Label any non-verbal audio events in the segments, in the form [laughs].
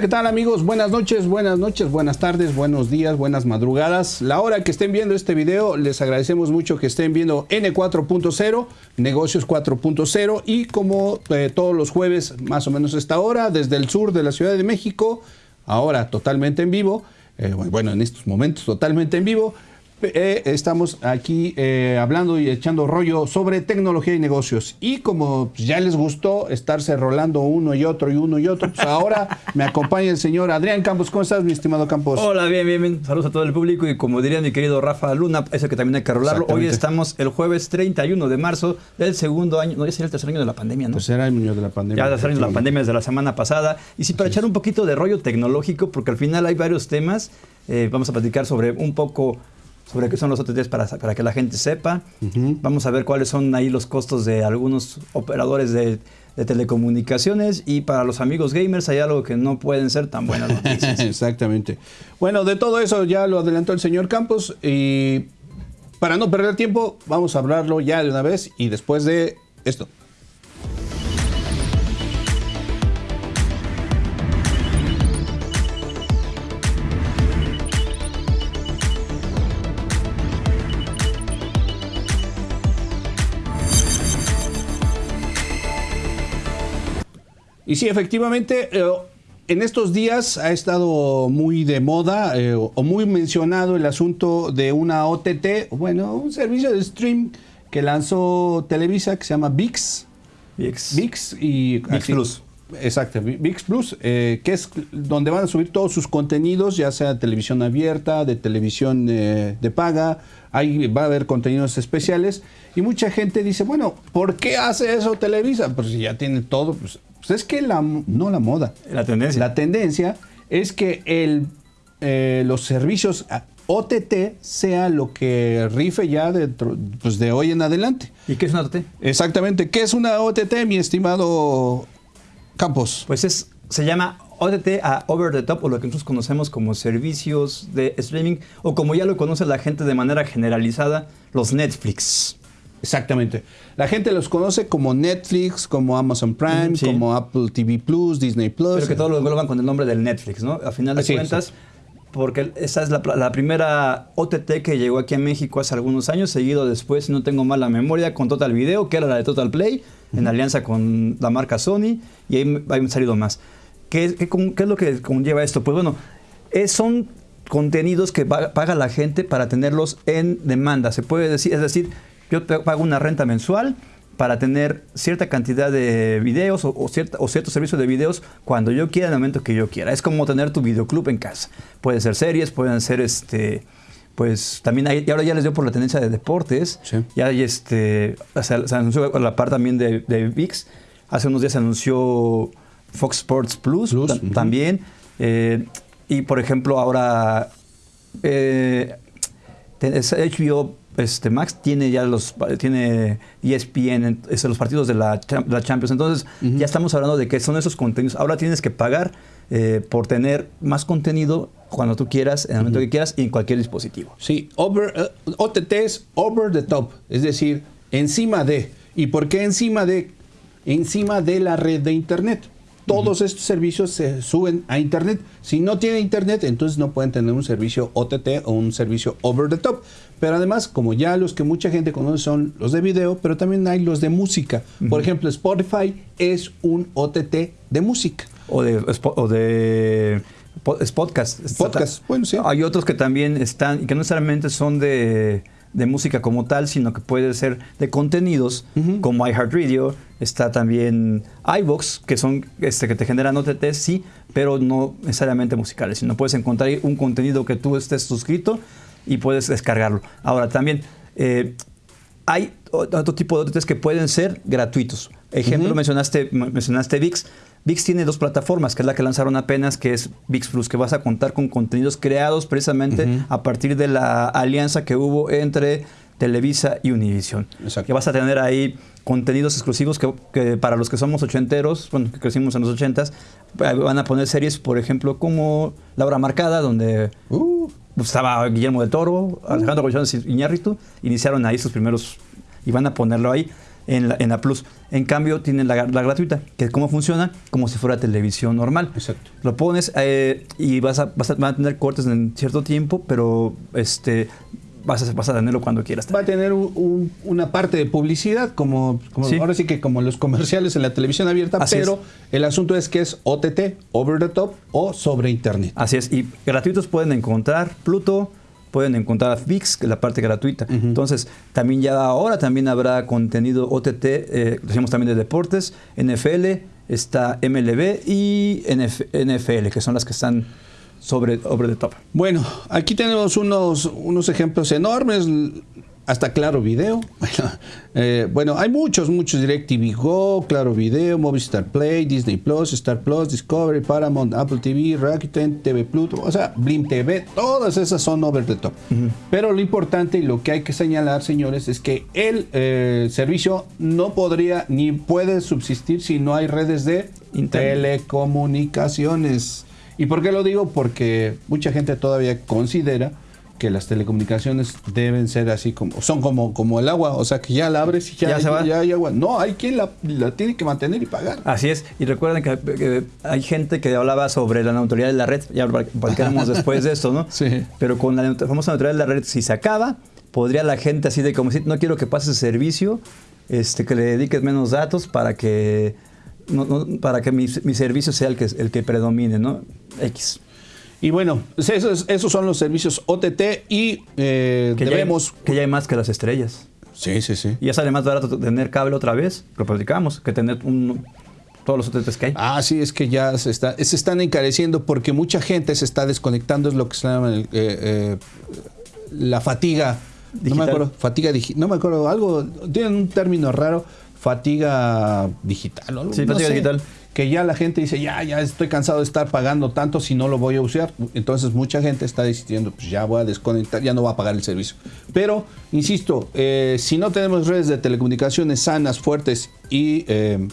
¿qué tal amigos? Buenas noches, buenas noches, buenas tardes, buenos días, buenas madrugadas. La hora que estén viendo este video, les agradecemos mucho que estén viendo N4.0, Negocios 4.0 y como eh, todos los jueves, más o menos esta hora, desde el sur de la Ciudad de México, ahora totalmente en vivo, eh, bueno, en estos momentos totalmente en vivo, eh, estamos aquí eh, hablando y echando rollo sobre tecnología y negocios. Y como ya les gustó estarse rolando uno y otro y uno y otro, pues ahora me acompaña el señor Adrián Campos. ¿Cómo estás, mi estimado Campos? Hola, bien, bien, bien. Saludos a todo el público. Y como diría mi querido Rafa Luna, eso que también hay que rolarlo. Hoy estamos el jueves 31 de marzo del segundo año, no, ya sería el tercer año de la pandemia, ¿no? Tercer año de la pandemia. Ya el tercer año de la pandemia desde la semana pasada. Y sí, para echar un poquito de rollo tecnológico, porque al final hay varios temas. Eh, vamos a platicar sobre un poco sobre qué son los OTTs para, para que la gente sepa. Vamos a ver cuáles son ahí los costos de algunos operadores de, telecomunicaciones y para los amigos gamers hay algo que no pueden ser tan buenas [laughs] noticias. Exactamente. Bueno, de todo eso ya lo adelantó el señor Campos y para no perder tiempo vamos a hablarlo ya de una vez y después de esto. Y sí, efectivamente, eh, en estos días ha estado muy de moda eh, o muy mencionado el asunto de una OTT, bueno, un servicio de stream que lanzó Televisa que se llama VIX. VIX. VIX y... VIX Plus. Exacto, VIX Plus, eh, que es donde van a subir todos sus contenidos, ya sea de televisión abierta, de televisión de paga, ahí va a haber contenidos especiales. Y mucha gente dice, bueno, ¿por qué hace eso Televisa? Pues si ya tiene todo, pues pues es que la, no la moda. La tendencia. La tendencia es que el, eh, los servicios OTT sea lo que rife ya de, pues de hoy en adelante. ¿Y qué es una OTT? Exactamente. ¿Qué es una OTT, mi estimado Campos? Pues es, se llama OTT a Over the Top o lo que nosotros conocemos como servicios de streaming o como ya lo conoce la gente de manera generalizada, los Netflix. Exactamente. La gente los conoce como Netflix, como Amazon Prime, como Apple TV Plus, Disney Plus. Pero que todos lo engloban con el nombre del Netflix, ¿no? A final de cuentas, porque esa es la, primera OTT que llegó aquí a México hace algunos años, seguido después, si no tengo mal la memoria, con Total Video, que era la de Total Play, en alianza con la marca Sony, y ahí han salido más. ¿Qué, es lo que conlleva esto? Pues bueno, son contenidos que paga la gente para tenerlos en demanda, se puede decir, es decir, yo pago una renta mensual para tener cierta cantidad de videos o, cierta, o ciertos servicios de videos cuando yo quiera, en el momento que yo quiera. Es como tener tu videoclub en casa. Pueden ser series, pueden ser este pues también hay, y ahora ya les dio por la tendencia de deportes, ya hay este, se, anunció la parte también de, VIX, hace unos días se anunció Fox Sports Plus, también, eh, y por ejemplo ahora eh, HBO este, Max tiene ya los tiene ESPN, es, los partidos de la, Champions. Entonces, ya estamos hablando de que son esos contenidos. Ahora tienes que pagar eh, por tener más contenido cuando tú quieras, en el momento que quieras y en cualquier dispositivo. Sí, over, uh, OTT es over the top, es decir, encima de. ¿Y por qué encima de? Encima de la red de Internet. Todos estos servicios se suben a Internet. Si no tienen Internet, entonces no pueden tener un servicio OTT o un servicio over the top. Pero además, como ya los que mucha gente conoce son los de video, pero también hay los de música. Por ejemplo, Spotify es un OTT de música. O de, o de podcast. Podcast, bueno, sí. Hay otros que también están, que no necesariamente son de de música como tal, sino que puede ser de contenidos como iHeartRadio, está también iVox, que son este, que te generan OTT, sí, pero no necesariamente musicales, sino puedes encontrar un contenido que tú estés suscrito y puedes descargarlo. Ahora también eh, hay otro tipo de OTTs que pueden ser gratuitos. Ejemplo, mencionaste, mencionaste VIX. VIX tiene dos plataformas, que es la que lanzaron apenas, que es VIX Plus, que vas a contar con contenidos creados precisamente a partir de la alianza que hubo entre Televisa y Univision. Que vas a tener ahí contenidos exclusivos que, para los que somos ochenteros, bueno, que crecimos en los ochentas, van a poner series, por ejemplo, como La Hora Marcada, donde uh. estaba Guillermo del Toro, Alejandro uh. Iñárritu, iniciaron ahí sus primeros, y van a ponerlo ahí. en la, en la Plus. En cambio, tienen la, la, gratuita, que cómo funciona, como si fuera televisión normal. Exacto. Lo pones eh, y vas a, vas a, tener cortes en cierto tiempo, pero este vas a, vas a tenerlo cuando quieras. Va a tener un, una parte de publicidad, como, como ahora sí que como los comerciales en la televisión abierta, Así pero es. el asunto es que es OTT, over the top o sobre internet. Así es, y gratuitos pueden encontrar Pluto, pueden encontrar VIX, que es la parte gratuita. Uh -huh. Entonces, también ya ahora también habrá contenido OTT, eh, decimos también de deportes, NFL, está MLB y NF, NFL, que son las que están sobre over the top. Bueno, aquí tenemos unos, unos ejemplos enormes. Hasta Claro Video. [laughs] eh, bueno, hay muchos, muchos. DirecTV Go, Claro Video, Movistar Play, Disney Plus, Star Plus, Discovery, Paramount, Apple TV, Rakuten, TV Pluto, o sea, Blim TV, todas esas son over the top. Uh -huh. Pero lo importante y lo que hay que señalar, señores, es que el eh, servicio no podría ni puede subsistir si no hay redes de Internet. telecomunicaciones. ¿Y por qué lo digo? Porque mucha gente todavía considera que las telecomunicaciones deben ser así como son como, como el agua, o sea que ya la abres y ya, ya, hay, se va. ya hay agua. No, hay quien la, la, tiene que mantener y pagar. Así es, y recuerden que, que hay gente que hablaba sobre la neutralidad de la red, ya platicaremos después de esto, ¿no? [laughs] Sí. Pero con la famosa neutralidad de la red, si se acaba, podría la gente así de como si no quiero que pases servicio, este, que le dediques menos datos para que no, no, para que mi, mi, servicio sea el que, el que predomine, ¿no? X. Y bueno, esos, esos son los servicios OTT y eh, que debemos... Ya hay, que ya hay más que las estrellas. Sí, sí, sí. Y ya sale más barato tener cable otra vez, lo platicamos, que tener un, todos los OTTs que hay. Ah, sí, es que ya se, está, se están encareciendo porque mucha gente se está desconectando, es lo que se llama el, eh, eh, la fatiga. Digital. No me acuerdo, fatiga digital, no me acuerdo, algo, tienen un término raro, fatiga digital. Sí, no fatiga sé, digital. Que ya la gente dice, ya, ya estoy cansado de estar pagando tanto si no lo voy a usar. Entonces mucha gente está decidiendo, pues ya voy a desconectar, ya no va a pagar el servicio. Pero, insisto, eh, si no tenemos redes de telecomunicaciones sanas, fuertes y eh,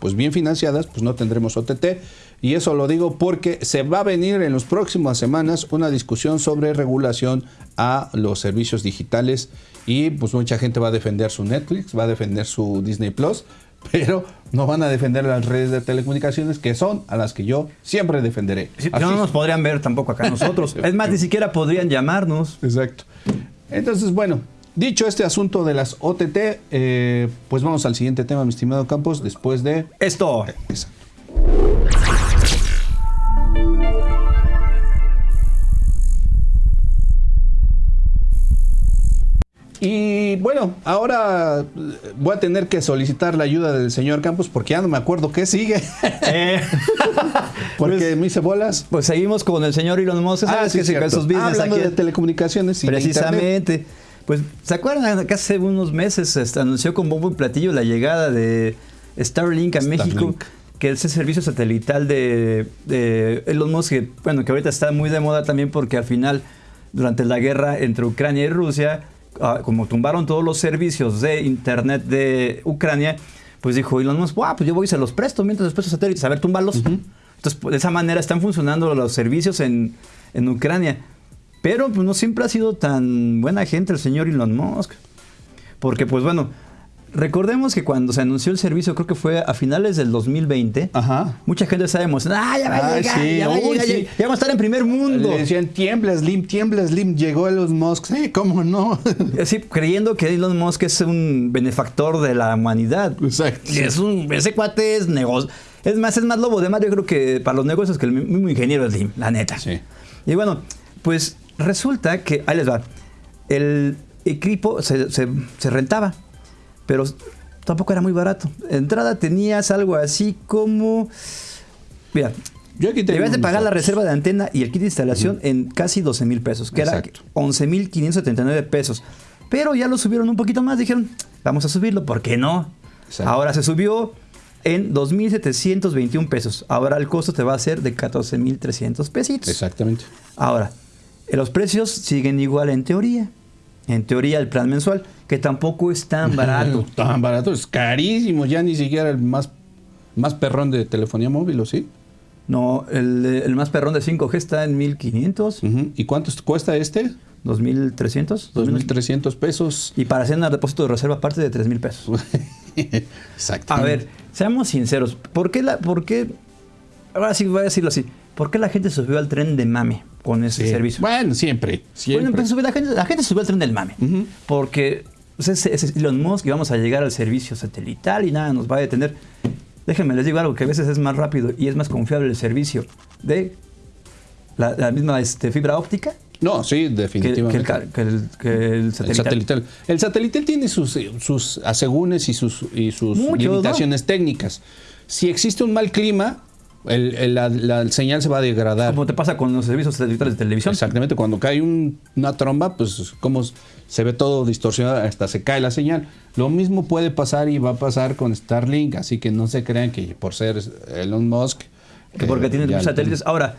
pues bien financiadas, pues no tendremos OTT. Y eso lo digo porque se va a venir en las próximas semanas una discusión sobre regulación a los servicios digitales y pues mucha gente va a defender su Netflix, va a defender su Disney Plus, [laughs] pero no van a defender las redes de telecomunicaciones que son a las que yo siempre defenderé. Sí, no nos podrían ver tampoco acá nosotros. [laughs] es más, ni siquiera podrían llamarnos. Exacto. Entonces, bueno, dicho este asunto de las OTT, eh, pues vamos al siguiente tema, mi estimado Campos, después de... Esto. Exacto. Y bueno, ahora voy a tener que solicitar la ayuda del señor Campos porque ya no me acuerdo qué sigue. [laughs] Eh, [laughs] porque pues, me hice bolas. Pues seguimos con el señor Elon Musk. Ah, sí, que cierto. sus business Hablando aquí de telecomunicaciones y Precisamente. Pues, ¿se acuerdan que hace unos meses este, anunció con bombo y platillo la llegada de Starlink a Starlink. México? que es el servicio satelital de, de, Elon Musk, que, bueno, que ahorita está muy de moda también porque al final, durante la guerra entre Ucrania y Rusia, uh, como tumbaron todos los servicios de internet de Ucrania, pues dijo Elon Musk, wow, pues yo voy y se los presto mientras después los satélites, a ver. Uh -huh. Entonces, pues, de esa manera están funcionando los servicios en, en Ucrania. Pero pues, no siempre ha sido tan buena gente el señor Elon Musk. Porque, pues bueno, Recordemos que cuando se anunció el servicio, creo que fue a finales del 2020, Ajá. mucha gente estaba emocionada, ¡ah, ya va a llegar! Sí, ya, va a llegar sí. ya, vamos a estar en primer mundo. Le decían, tiembla Slim, tiembla Slim, llegó Elon Musk, sí, ¿cómo no? Sí, creyendo que Elon Musk es un benefactor de la humanidad. Exacto. Y es un, ese cuate es negocio. Es más, es más lobo de mar, yo creo que para los negocios que el mismo ingeniero Slim, la neta. Sí. Y bueno, pues resulta que, ahí les va, el equipo se, se, se rentaba pero tampoco era muy barato. Entrada tenías algo así como. Mira, yo aquí debías de pagar la reserva de antena y el kit de instalación uh -huh. en casi 12 mil pesos, que Exacto. era 11.579 pesos. Pero ya lo subieron un poquito más, dijeron, vamos a subirlo, ¿por qué no? Exacto. Ahora se subió en 2.721 pesos. Ahora el costo te va a ser de 14.300 pesitos. Exactamente. Ahora, los precios siguen igual en teoría. En teoría, el plan mensual, que tampoco es tan [laughs] barato. tan barato, es carísimo. Ya ni siquiera el más, más perrón de telefonía móvil, ¿o sí? No, el, el más perrón de 5G está en 1500. Uh -huh. ¿Y cuánto cuesta este? 2.300. 2.300 pesos. Y para hacer un depósito de reserva aparte de 3.000 pesos. [laughs] Exacto. A ver, seamos sinceros. ¿Por qué la, por qué, ahora sí voy a decirlo así, ¿por qué la gente subió al tren de mame con ese servicio? Bueno, siempre. siempre. Bueno, pues, la, gente, la gente subió al tren del mame. Porque pues, es, Elon Musk y vamos a llegar al servicio satelital y nada nos va a detener. Déjenme les digo algo, que a veces es más rápido y es más confiable el servicio de la, misma este, fibra óptica no, sí, definitivamente. Que, el, satelital. el, satelital. tiene sus, sus asegúnes y sus, y sus limitaciones técnicas. Si existe un mal clima, la, señal se va a degradar. Como te pasa con los servicios satelitales de televisión. Exactamente, cuando cae una tromba, pues como se ve todo distorsionado, hasta se cae la señal. Lo mismo puede pasar y va a pasar con Starlink, así que no se crean que por ser Elon Musk... Que porque tiene satélites. Ahora,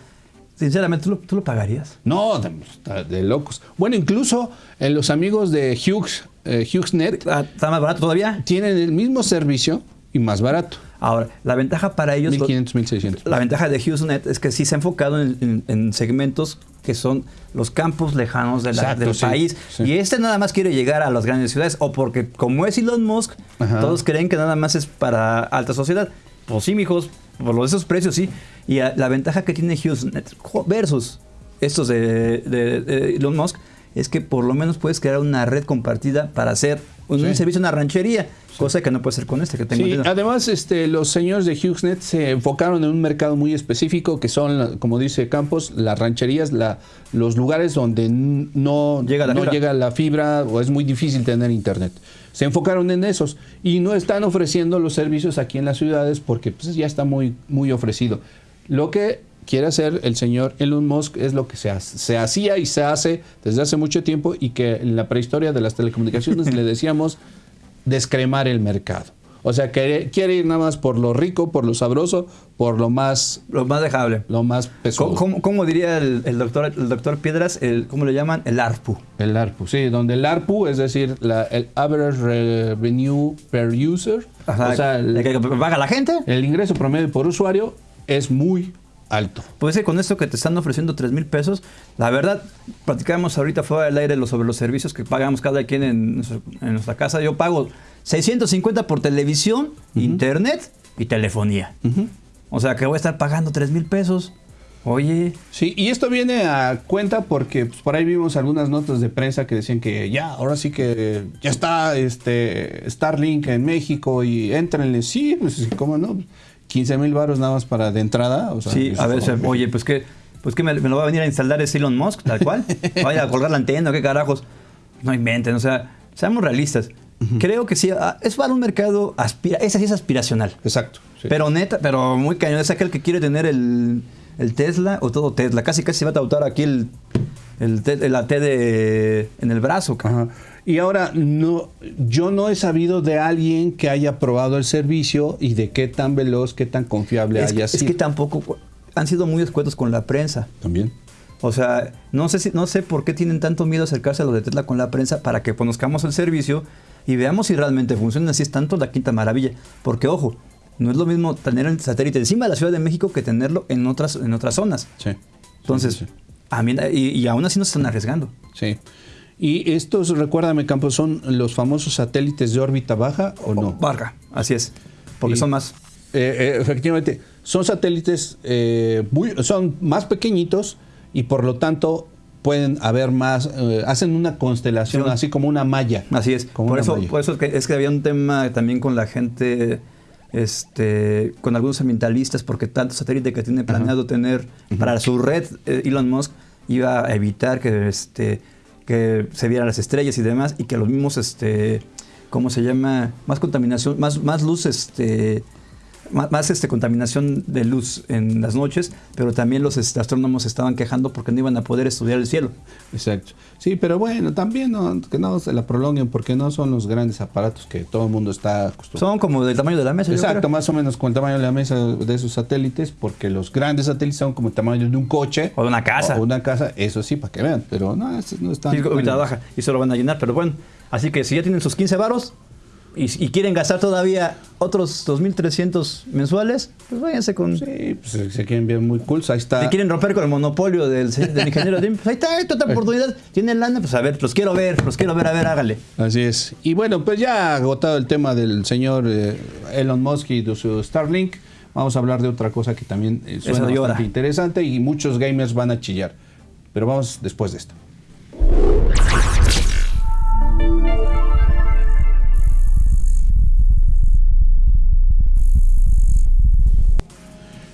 Sinceramente, ¿tú lo, pagarías? No, de, locos. Bueno, incluso en eh, los amigos de Hughes, eh, HughesNet. Ah, ¿Está más barato todavía? Tienen el mismo servicio y más barato. Ahora, la ventaja para ellos... 1500, 1600. La ventaja de HughesNet es que sí se ha enfocado en, segmentos que son los campos lejanos del país. Y este nada más quiere llegar a las grandes ciudades. O porque, como es Elon Musk, todos creen que nada más es para alta sociedad. Pues sí, mijos, por esos precios sí. Y la ventaja que tiene HughesNet versus estos de, Elon Musk es que por lo menos puedes crear una red compartida para hacer un, servicio en una ranchería, cosa que no puede ser con este que tengo. Sí, además este, los señores de HughesNet se enfocaron en un mercado muy específico que son, como dice Campos, las rancherías, la, los lugares donde no, llega no llega la fibra o es muy difícil tener internet se enfocaron en esos y no están ofreciendo los servicios aquí en las ciudades porque pues, ya está muy, muy ofrecido. Lo que quiere hacer el señor Elon Musk es lo que se, se hacía y se hace desde hace mucho tiempo y que en la prehistoria de las telecomunicaciones le decíamos descremar el mercado. O sea, quiere, quiere ir nada más por lo rico, por lo sabroso, por lo más... Lo más dejable. Lo más pesudo. ¿Cómo, diría el, doctor, el doctor Piedras? El, ¿Cómo le llaman? El ARPU. El ARPU, sí. Donde el ARPU, es decir, la, el Average Revenue Per User. o sea, el, que paga la gente. El ingreso promedio por usuario es muy alto. Puede ser con esto que te están ofreciendo 3 mil pesos, la verdad, platicamos ahorita fuera del aire sobre los servicios que pagamos cada quien en, en nuestra casa. Yo pago 650 por televisión, internet y telefonía. O sea que voy a estar pagando 3 mil pesos. Oye. Sí, y esto viene a cuenta porque pues, por ahí vimos algunas notas de prensa que decían que ya, ahora sí que ya está este Starlink en México y entrenle. Sí, pues cómo no. 15 mil baros nada más para de entrada. sí, a ver, oye, pues que, pues que me, lo va a venir a instalar es Elon Musk, tal cual. [laughs] Vaya a colgar la antena, qué carajos. No inventen, o sea, seamos realistas. Creo que sí, ah, es para un mercado, aspira, ese sí es aspiracional. Exacto. Pero neta, pero muy cañón, es aquel que quiere tener el, Tesla o todo Tesla. Casi casi se va a tautar aquí el, el, la T de, en el brazo. Y ahora, no, yo no he sabido de alguien que haya probado el servicio y de qué tan veloz, qué tan confiable haya sido. Es que tampoco han sido muy escuetos con la prensa. También. O sea, no sé, si, no sé por qué tienen tanto miedo acercarse a lo de Tesla con la prensa para que conozcamos el servicio y veamos si realmente funciona. Así es tanto la quinta maravilla. Porque, ojo, no es lo mismo tener el satélite encima de la Ciudad de México que tenerlo en otras, en otras zonas. Sí. Entonces, y, aún así no se están arriesgando. Sí. ¿Y estos, recuérdame, Campos, son los famosos satélites de órbita baja o no? Baja, así es. Porque son más. Eh, eh, efectivamente, son satélites eh, muy, son más pequeñitos y por lo tanto pueden haber más, hacen una constelación, así como una malla. Así es. por, eso, por eso es que, había un tema también con la gente, este, con algunos ambientalistas, porque tanto satélite que tiene planeado tener para su red, eh, Elon Musk iba a evitar que, este, que se vieran las estrellas y demás, y que los mismos, este, ¿cómo se llama? Más contaminación, más, más luz, este más, este, contaminación de luz en las noches, pero también los este, astrónomos estaban quejando porque no iban a poder estudiar el cielo. Exacto. Sí, pero bueno, también no, que no se la prolonguen porque no son los grandes aparatos que todo el mundo está acostumbrado. Son como del tamaño de la mesa. Exacto, más o menos con el tamaño de la mesa de esos satélites, porque los grandes satélites son como el tamaño de un coche. O de una casa. O una casa, eso sí, para que vean, pero no, no están... Sí, baja y se lo van a llenar, pero bueno. Así que si ya tienen sus 15 varos, y, quieren gastar todavía otros 2.300 mensuales, pues váyanse con... Sí, pues se quieren ver muy cool, ahí está. Si quieren romper con el monopolio del, del ingeniero Dim, pues ahí está, hay otra [laughs] oportunidad. Tienen lana, pues a ver, los quiero ver, los quiero ver, a ver, hágale. Así es. Y bueno, pues ya agotado el tema del señor eh, Elon Musk y de su Starlink, vamos a hablar de otra cosa que también eh, suena bastante interesante y muchos gamers van a chillar. Pero vamos después de esto.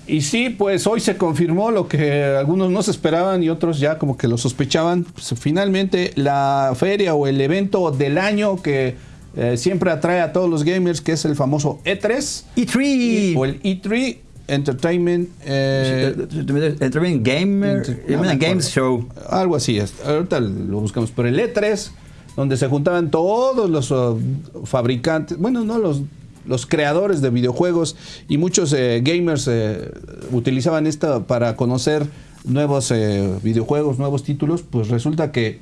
Y sí, pues hoy se confirmó lo que algunos no se esperaban y otros ya como que lo sospechaban. Pues, finalmente la feria o el evento del año que eh, siempre atrae a todos los gamers, que es el famoso E3. E3. o el E3 Entertainment. Eh, Entertainment Gamer. Games Show. Algo así. Ahorita lo buscamos. Pero el E3, donde se juntaban todos los uh, fabricantes, bueno, no los los creadores de videojuegos y muchos eh, gamers eh, utilizaban esto para conocer nuevos eh, videojuegos, nuevos títulos, pues resulta que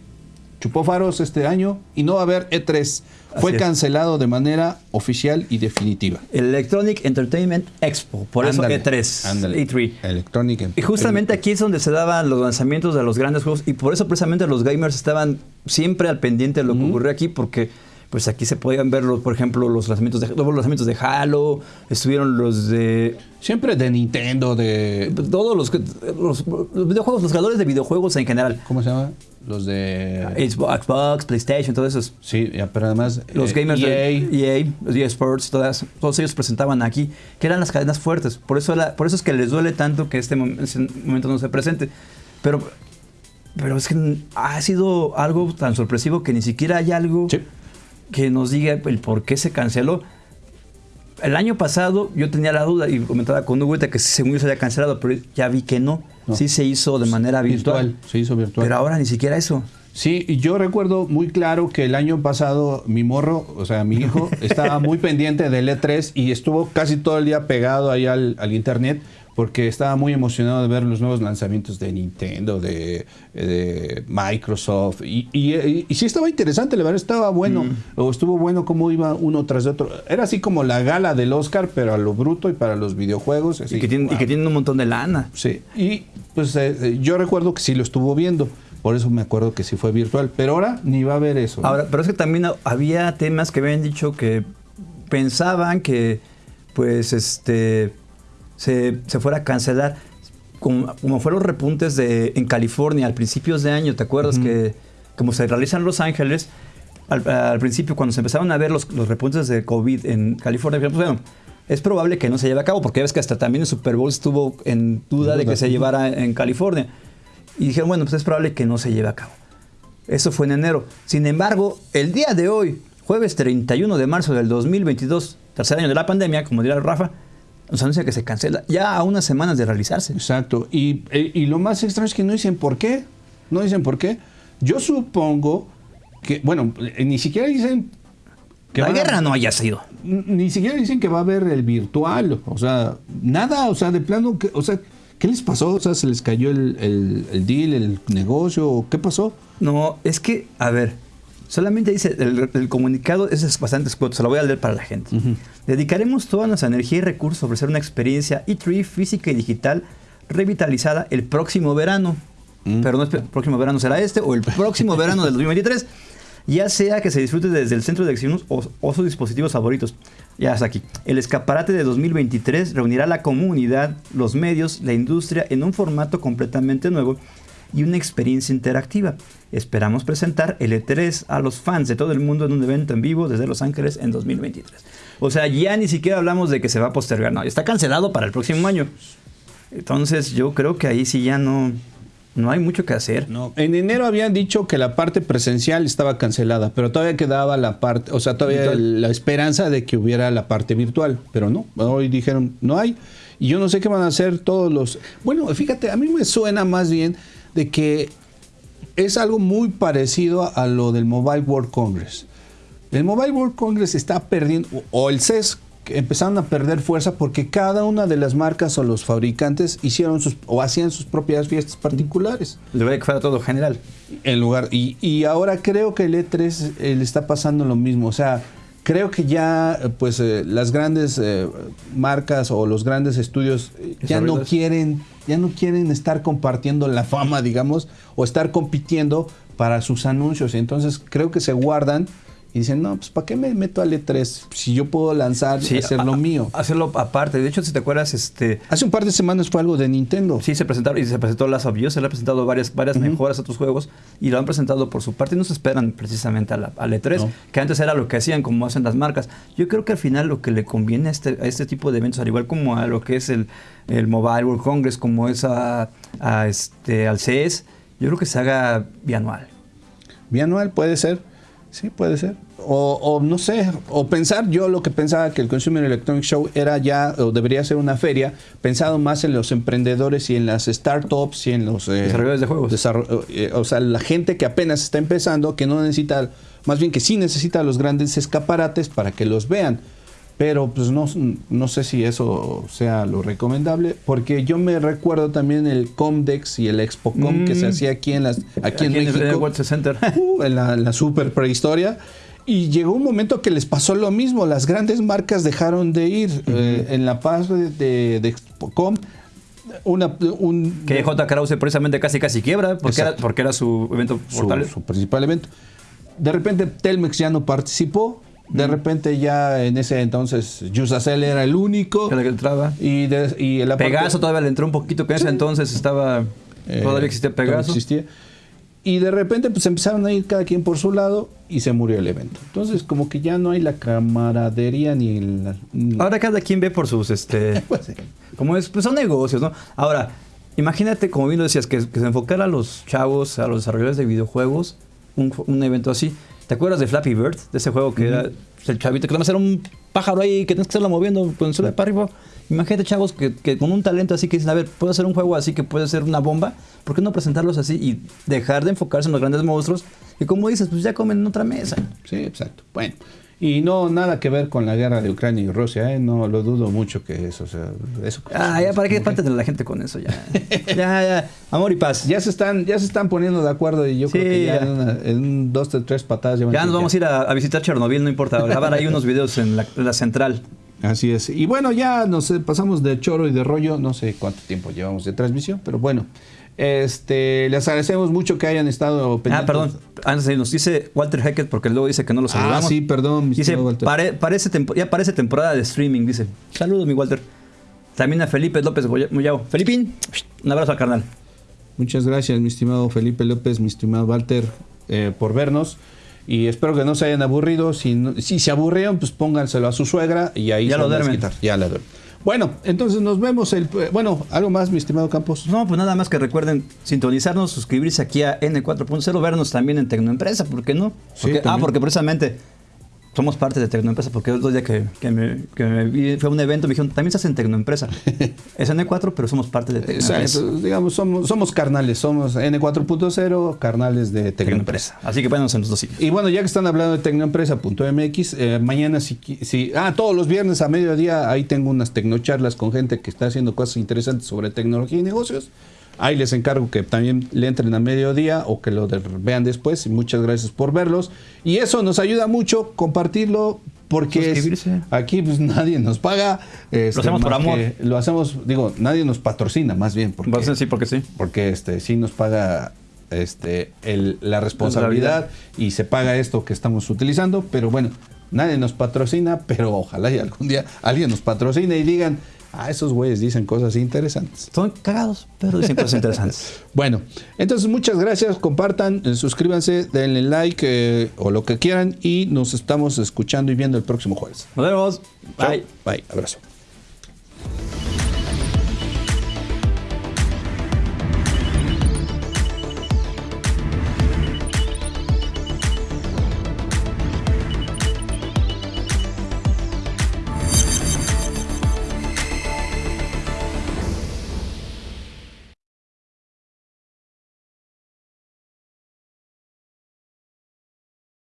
chupó faros este año y no va a haber E3. Fue cancelado de manera oficial y definitiva. Electronic Entertainment Expo, por eso E3, E3. Electronic y justamente aquí es donde se daban los lanzamientos de los grandes juegos y por eso precisamente los gamers estaban siempre al pendiente de lo que ocurrió aquí porque pues aquí se podían ver, los, por ejemplo, los lanzamientos de, los lanzamientos de Halo, estuvieron los de... Siempre de Nintendo, de... Todos los, los, videojuegos, los creadores de videojuegos en general. ¿Cómo se llama? Los de... Xbox, PlayStation, todos esos. Sí, pero además... Los eh, gamers EA. de EA, los EA Sports, todas, todos ellos presentaban aquí, que eran las cadenas fuertes. Por eso, por eso es que les duele tanto que este, este momento no se presente. Pero, pero es que ha sido algo tan sorpresivo que ni siquiera hay algo... Sí que nos diga el por qué se canceló. El año pasado yo tenía la duda y comentaba con Hugo que según yo se había cancelado, pero ya vi que no. Sí se hizo de manera virtual. Se hizo virtual. Pero ahora ni siquiera eso. Sí, y yo recuerdo muy claro que el año pasado mi morro, o sea, mi hijo, [laughs] estaba muy pendiente del E3 y estuvo casi todo el día pegado ahí al, al internet porque estaba muy emocionado de ver los nuevos lanzamientos de Nintendo, de, Microsoft, y, y, sí estaba interesante, la verdad estaba bueno, mm. o estuvo bueno cómo iba uno tras otro. Era así como la gala del Oscar, pero a lo bruto y para los videojuegos. y, que tienen, y, que tienen, un montón de lana. Sí, y pues eh, eh, yo recuerdo que sí lo estuvo viendo. Por eso me acuerdo que sí fue virtual. Pero ahora ni va a haber eso. Ahora, pero es que también había temas que habían dicho que pensaban que, pues, este, se, fuera a cancelar. Como, fueron los repuntes de, en California al principios de año, ¿te acuerdas que como se realizan en Los Ángeles, al, principio cuando se empezaron a ver los, repuntes de COVID en California, pues, bueno, es probable que no se lleve a cabo, porque ves que hasta también el Super Bowl estuvo en duda de que se llevara en California. Y dijeron, bueno, pues es probable que no se lleve a cabo. Eso fue en enero. Sin embargo, el día de hoy, jueves 31 de marzo del 2022, tercer año de la pandemia, como dirá Rafa, nos anuncia que se cancela ya a unas semanas de realizarse. Exacto. Y, eh, y, lo más extraño es que no dicen por qué. No dicen por qué. Yo supongo que, bueno, eh, ni siquiera dicen que la guerra no haya sido. Ni siquiera dicen que va a haber el virtual. O sea, nada, o sea, de plano, que, o sea, ¿qué les pasó? O sea, ¿se les cayó el, el, el deal, el negocio? ¿Qué pasó? No, es que, a ver, Solamente dice, el, comunicado es bastante escueto, se lo voy a leer para la gente. Dedicaremos toda nuestra energía y recursos a ofrecer una experiencia E3 física y digital revitalizada el próximo verano. Mm. Pero no es el próximo verano será este o el próximo verano del [laughs] 2023. Ya sea que se disfrute desde el centro de acciones o, sus dispositivos favoritos. Ya hasta aquí. El escaparate de 2023 reunirá a la comunidad, los medios, la industria en un formato completamente nuevo y una experiencia interactiva. Esperamos presentar el E3 a los fans de todo el mundo en un evento en vivo desde Los Ángeles en 2023. O sea, ya ni siquiera hablamos de que se va a postergar, no, está cancelado para el próximo año. Entonces yo creo que ahí sí ya no, no hay mucho que hacer. No. En enero habían dicho que la parte presencial estaba cancelada, pero todavía quedaba la parte, o sea, todavía la esperanza de que hubiera la parte virtual, pero no. Hoy dijeron, no hay. Y yo no sé qué van a hacer todos los... Bueno, fíjate, a mí me suena más bien de que es algo muy parecido a lo del Mobile World Congress. El Mobile World Congress está perdiendo, o el CES, empezaron a perder fuerza porque cada una de las marcas o los fabricantes hicieron sus o hacían sus propias fiestas particulares. Debería que fuera todo general. En lugar, y, y ahora creo que el E3 le está pasando lo mismo. O sea, creo que ya pues eh, las grandes eh, marcas o los grandes estudios eh, ya no quieren ya no quieren estar compartiendo la fama digamos o estar compitiendo para sus anuncios entonces creo que se guardan y dicen, no, pues ¿para qué me meto al E3 si yo puedo lanzar y hacer lo mío? Hacerlo aparte. De hecho, si te acuerdas, este... Hace un par de semanas fue algo de Nintendo. Sí, se presentaron y se presentó Last of Us, se le ha presentado varias, varias mejoras a otros juegos y lo han presentado por su parte y no se esperan precisamente al E3, que antes era lo que hacían, como hacen las marcas. Yo creo que al final lo que le conviene a este, a este tipo de eventos, al igual como a lo que es el, el Mobile World Congress, como es a, este, al CES, yo creo que se haga bianual. Bianual puede ser. Sí, puede ser. O, no sé, o pensar, yo lo que pensaba que el Consumer Electronic Show era ya, o debería ser una feria, pensado más en los emprendedores y en las startups y en los... Eh, Desarrolladores de juegos. Eh, o sea, la gente que apenas está empezando, que no necesita, más bien que sí necesita los grandes escaparates para que los vean. Pero pues no, no sé si eso sea lo recomendable, porque yo me recuerdo también el Comdex y el ExpoCom que se mm. hacía aquí en las aquí, en México, el World Center, [laughs] uh, en, la, super prehistoria. Y llegó un momento que les pasó lo mismo, las grandes marcas dejaron de ir. Eh, en la paz de, de, ExpoCom una, un, que J. Krause precisamente casi casi quiebra porque, era, porque era su evento su, principal evento. De repente Telmex ya no participó de repente ya en ese entonces Yusacel era el único. El que entraba. Y, y Pegaso todavía le entró un poquito, que en ese entonces estaba... Eh, todavía existía Pegaso. Existía. Y de repente pues empezaron a ir cada quien por su lado y se murió el evento. Entonces como que ya no hay la camaradería ni la... Ahora cada quien ve por sus... este [laughs] pues, Como es, pues son negocios, ¿no? Ahora, imagínate, como bien lo decías, que, se enfocara a los chavos, a los desarrolladores de videojuegos, un, un evento así. ¿Te acuerdas de Flappy Bird? De ese juego que era el chavito que nada más era un pájaro ahí que tienes que estarlo moviendo con solo para arriba. Imagínate, chavos, que, con un talento así que dicen, a ver, puedo hacer un juego así que puede ser una bomba. ¿Por qué no presentarlos así y dejar de enfocarse en los grandes monstruos? Y como dices, pues ya comen en otra mesa. Sí, exacto. Bueno. Y no nada que ver con la guerra de Ucrania y Rusia, ¿eh? no lo dudo mucho que eso sea. Eso, ah, ya, ¿para qué de la gente con eso? Ya, [laughs] ya, ya. Amor y paz. Ya se están, ya se están poniendo de acuerdo y yo creo que ya, En, dos, tres patadas. Ya, nos vamos a ir a, visitar Chernobyl, no importa. Grabar ahí unos [laughs] videos en la, central. Así es. Y bueno, ya nos pasamos de choro y de rollo. No sé cuánto tiempo llevamos de transmisión, pero bueno. Este, les agradecemos mucho que hayan estado pendientes. Ah, perdón. Antes de nos dice Walter Hackett porque luego dice que no lo saludamos. Ah, sí, perdón. Dice, parece ya parece temporada de streaming, dice. Saludos, mi Walter. También a Felipe López Muyao. Felipín, un abrazo al carnal. Muchas gracias, mi estimado Felipe López, mi estimado Walter, eh, por vernos. Y espero que no se hayan aburrido. Si, si se aburrieron, pues pónganselo a su suegra y ahí ya se lo duermen. Ya la duermen. Bueno, entonces nos vemos el... Bueno, ¿algo más, mi estimado Campos? No, pues nada más que recuerden sintonizarnos, suscribirse aquí a N4.0, vernos también en Tecnoempresa, ¿por qué no? ah, porque precisamente somos parte de Tecnoempresa, porque el otro día que, me, vi, fue un evento, me dijeron, también estás en Tecnoempresa. [laughs] es N4, pero somos parte de Tecnoempresa. digamos, somos, somos carnales, somos N4.0, carnales de Tecnoempresa. Así que váyanos en los dos sitios. Y bueno, ya que están hablando de Tecnoempresa.mx, eh, mañana si, si... Ah, todos los viernes a mediodía, ahí tengo unas tecnocharlas con gente que está haciendo cosas interesantes sobre tecnología y negocios. Ahí les encargo que también le entren a mediodía o que lo vean después. Y muchas gracias por verlos. Y eso nos ayuda mucho compartirlo porque aquí pues [laughs] nadie nos paga. Este, lo hacemos por amor. Lo hacemos, digo, nadie nos patrocina más bien. Porque, sí, porque sí. Porque este, sí nos paga este, la responsabilidad y se paga esto que estamos utilizando. Pero bueno, nadie nos patrocina, pero ojalá y algún día alguien nos patrocine y digan Ah, esos güeyes dicen cosas interesantes. Son cagados, pero dicen cosas interesantes. [laughs] bueno, entonces muchas gracias. Compartan, eh, suscríbanse, denle like eh, o lo que quieran y nos estamos escuchando y viendo el próximo jueves. Nos vemos. Bye. Bye. Abrazo.